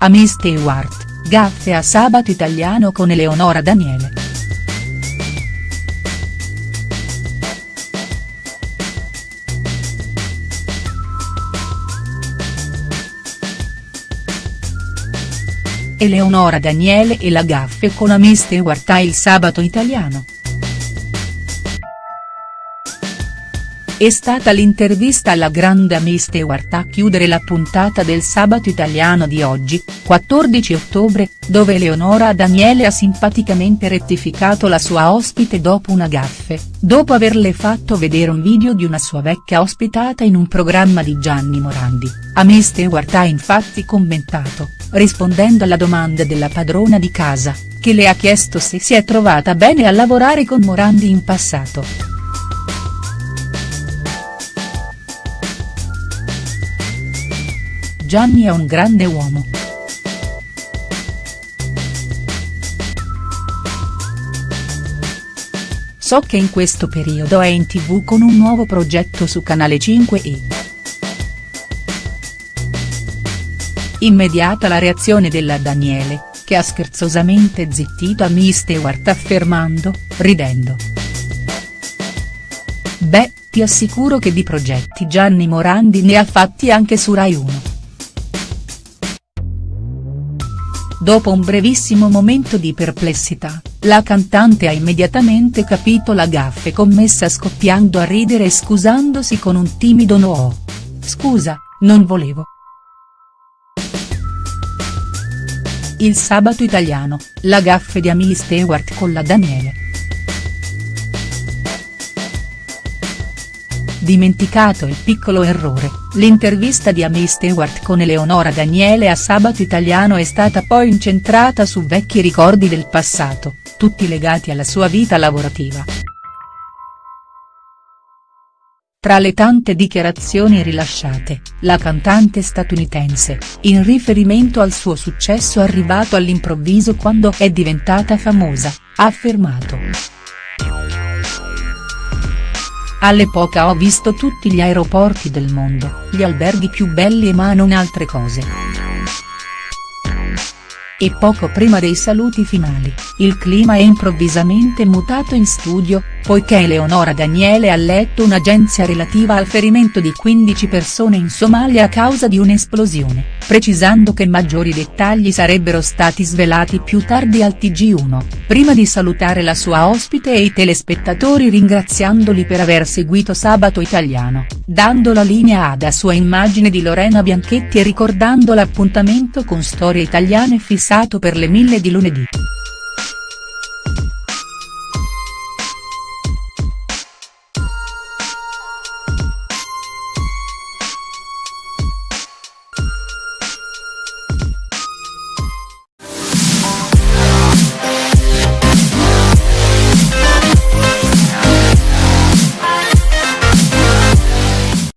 Amy Stewart, gaffe a Sabato Italiano con Eleonora Daniele. Eleonora Daniele e la gaffe con Amy Stewart a Il Sabato Italiano. È stata l'intervista alla grande Amy Stewart a chiudere la puntata del Sabato Italiano di oggi, 14 ottobre, dove Eleonora Daniele ha simpaticamente rettificato la sua ospite dopo una gaffe, dopo averle fatto vedere un video di una sua vecchia ospitata in un programma di Gianni Morandi, Amy Stewart ha infatti commentato, rispondendo alla domanda della padrona di casa, che le ha chiesto se si è trovata bene a lavorare con Morandi in passato. Gianni è un grande uomo. So che in questo periodo è in tv con un nuovo progetto su Canale 5 e. Immediata la reazione della Daniele, che ha scherzosamente zittito a Miss Stewart affermando, ridendo. Beh, ti assicuro che di progetti Gianni Morandi ne ha fatti anche su Rai 1. Dopo un brevissimo momento di perplessità, la cantante ha immediatamente capito la gaffe commessa scoppiando a ridere e scusandosi con un timido no. Scusa, non volevo. Il sabato italiano, la gaffe di Amy Stewart con la Daniele. Dimenticato il piccolo errore, l'intervista di Amy Stewart con Eleonora Daniele a Sabato Italiano è stata poi incentrata su vecchi ricordi del passato, tutti legati alla sua vita lavorativa. Tra le tante dichiarazioni rilasciate, la cantante statunitense, in riferimento al suo successo arrivato all'improvviso quando è diventata famosa, ha affermato. All'epoca ho visto tutti gli aeroporti del mondo, gli alberghi più belli ma non altre cose. E poco prima dei saluti finali, il clima è improvvisamente mutato in studio, poiché Eleonora Daniele ha letto un'agenzia relativa al ferimento di 15 persone in Somalia a causa di un'esplosione, precisando che maggiori dettagli sarebbero stati svelati più tardi al TG1, prima di salutare la sua ospite e i telespettatori ringraziandoli per aver seguito Sabato Italiano, dando la linea ad a sua immagine di Lorena Bianchetti e ricordando l'appuntamento con Storie Italiane fissato per le mille di lunedì.